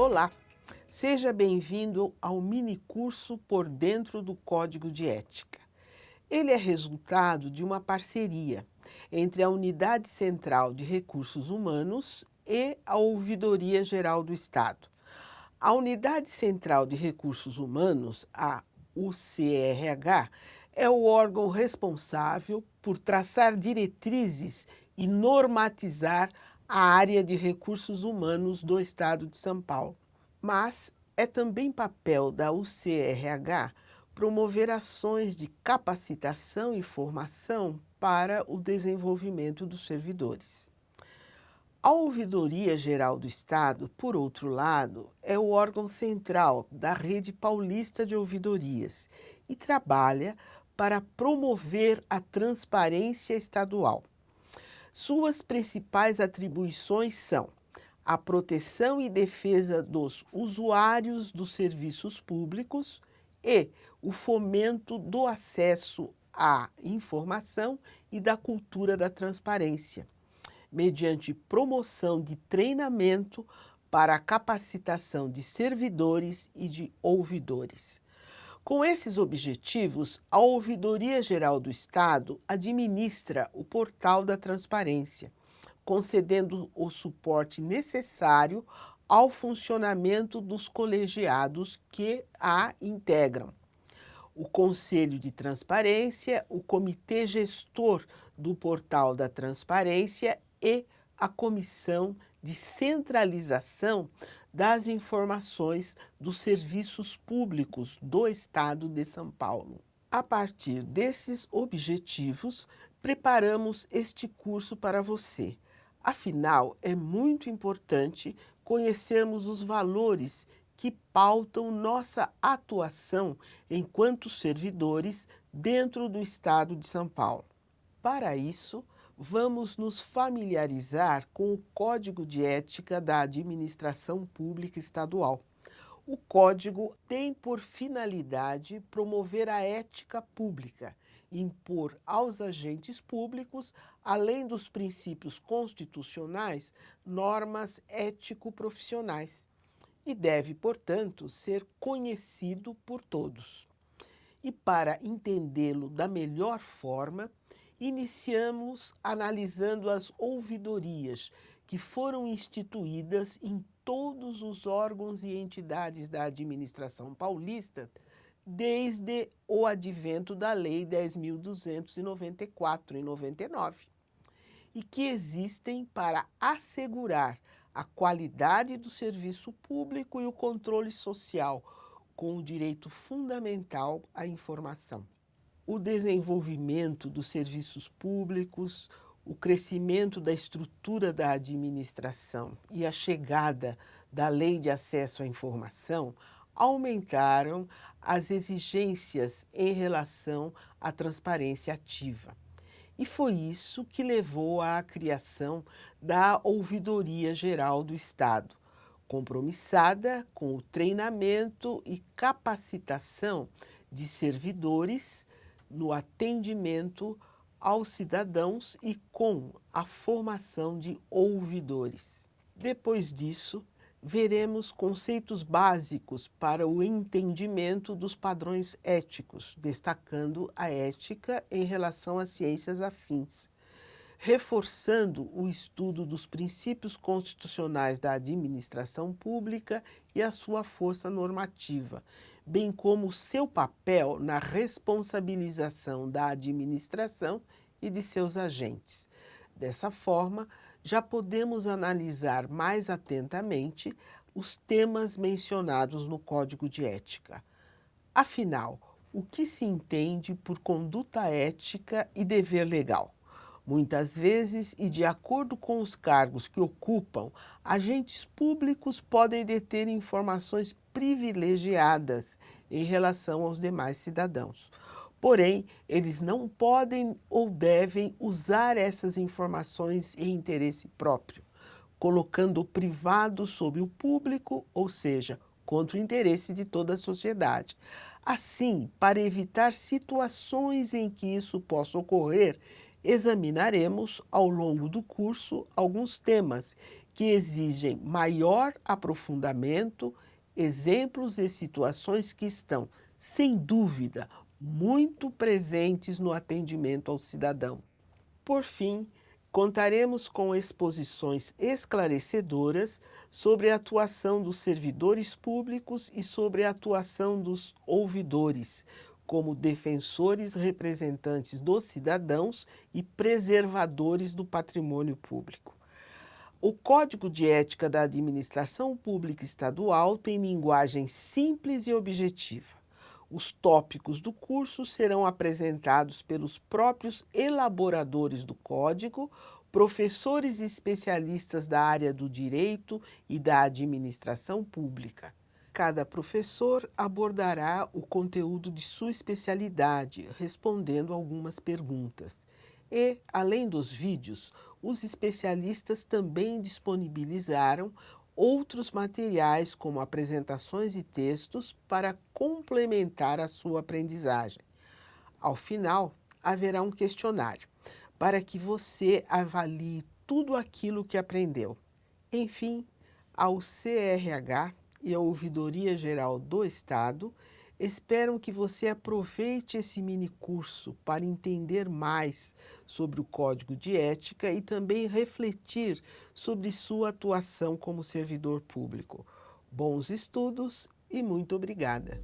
Olá, seja bem-vindo ao mini curso Por Dentro do Código de Ética. Ele é resultado de uma parceria entre a Unidade Central de Recursos Humanos e a Ouvidoria Geral do Estado. A Unidade Central de Recursos Humanos, a UCRH, é o órgão responsável por traçar diretrizes e normatizar a área de recursos humanos do Estado de São Paulo. Mas é também papel da UCRH promover ações de capacitação e formação para o desenvolvimento dos servidores. A Ouvidoria Geral do Estado, por outro lado, é o órgão central da rede paulista de ouvidorias e trabalha para promover a transparência estadual. Suas principais atribuições são a proteção e defesa dos usuários dos serviços públicos e o fomento do acesso à informação e da cultura da transparência, mediante promoção de treinamento para a capacitação de servidores e de ouvidores. Com esses objetivos, a Ouvidoria Geral do Estado administra o Portal da Transparência, concedendo o suporte necessário ao funcionamento dos colegiados que a integram. O Conselho de Transparência, o Comitê Gestor do Portal da Transparência e a Comissão de Centralização das informações dos serviços públicos do Estado de São Paulo. A partir desses objetivos, preparamos este curso para você. Afinal, é muito importante conhecermos os valores que pautam nossa atuação enquanto servidores dentro do Estado de São Paulo. Para isso, vamos nos familiarizar com o Código de Ética da Administração Pública Estadual. O Código tem por finalidade promover a ética pública, impor aos agentes públicos, além dos princípios constitucionais, normas ético-profissionais e deve, portanto, ser conhecido por todos. E para entendê-lo da melhor forma, iniciamos analisando as ouvidorias que foram instituídas em todos os órgãos e entidades da administração paulista desde o advento da Lei 10.294, em 99, e que existem para assegurar a qualidade do serviço público e o controle social, com o direito fundamental à informação o desenvolvimento dos serviços públicos, o crescimento da estrutura da administração e a chegada da Lei de Acesso à Informação aumentaram as exigências em relação à transparência ativa. E foi isso que levou à criação da Ouvidoria Geral do Estado, compromissada com o treinamento e capacitação de servidores no atendimento aos cidadãos e com a formação de ouvidores. Depois disso, veremos conceitos básicos para o entendimento dos padrões éticos, destacando a ética em relação às ciências afins, reforçando o estudo dos princípios constitucionais da administração pública e a sua força normativa, bem como seu papel na responsabilização da administração e de seus agentes. Dessa forma, já podemos analisar mais atentamente os temas mencionados no Código de Ética. Afinal, o que se entende por conduta ética e dever legal? Muitas vezes, e de acordo com os cargos que ocupam, agentes públicos podem deter informações privilegiadas em relação aos demais cidadãos. Porém, eles não podem ou devem usar essas informações em interesse próprio, colocando o privado sobre o público, ou seja, contra o interesse de toda a sociedade. Assim, para evitar situações em que isso possa ocorrer, Examinaremos, ao longo do curso, alguns temas que exigem maior aprofundamento, exemplos e situações que estão, sem dúvida, muito presentes no atendimento ao cidadão. Por fim, contaremos com exposições esclarecedoras sobre a atuação dos servidores públicos e sobre a atuação dos ouvidores, como defensores representantes dos cidadãos e preservadores do patrimônio público. O Código de Ética da Administração Pública Estadual tem linguagem simples e objetiva. Os tópicos do curso serão apresentados pelos próprios elaboradores do código, professores e especialistas da área do direito e da administração pública. Cada professor abordará o conteúdo de sua especialidade, respondendo algumas perguntas. E, além dos vídeos, os especialistas também disponibilizaram outros materiais, como apresentações e textos, para complementar a sua aprendizagem. Ao final, haverá um questionário, para que você avalie tudo aquilo que aprendeu. Enfim, ao CRH e a Ouvidoria Geral do Estado esperam que você aproveite esse mini curso para entender mais sobre o Código de Ética e também refletir sobre sua atuação como servidor público. Bons estudos e muito obrigada!